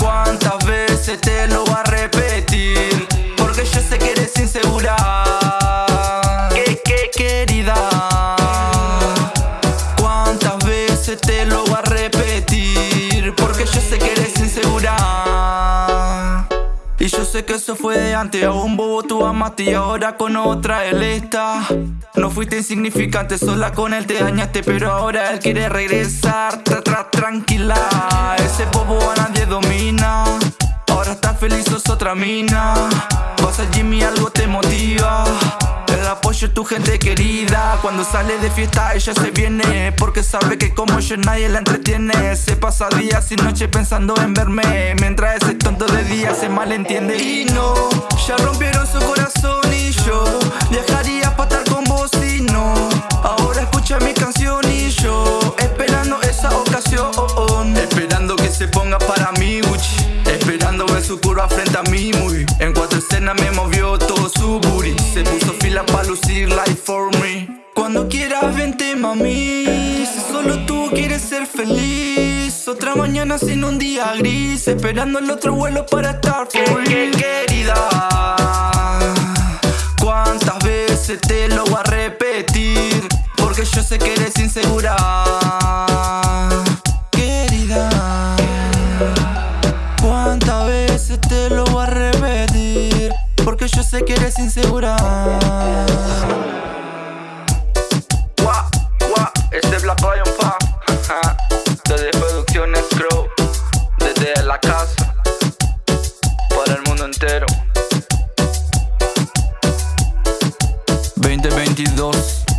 ¿Cuántas veces te lo va a repetir? Porque yo sé que eres insegura sé que eso fue de antes, a un bobo tú amaste y ahora con otra él está. No fuiste insignificante, sola con él te dañaste, pero ahora él quiere regresar. Tra, tra, tranquila, ese bobo a nadie domina. Ahora estás feliz, sos otra mina. Es tu gente querida. Cuando sale de fiesta ella se viene. Porque sabe que como yo nadie la entretiene. Se pasa días y noches pensando en verme. Mientras ese tonto de día se malentiende. Y no, ya rompieron su corazón y yo Viajaría para estar con vos y no. Ahora escucha mi canción y yo Esperando esa ocasión. Esperando que se ponga para mí Gucci Esperando ver su curva frente a mí muy En cuatro escenas me movió todo su Si solo tú quieres ser feliz. Otra mañana sin un día gris. Esperando el otro vuelo para estar real Querida ¿Cuántas veces te lo voy a repetir? Porque yo sé que eres insegura. Querida ¿Cuántas veces te lo voy a repetir? Porque yo sé que eres insegura 22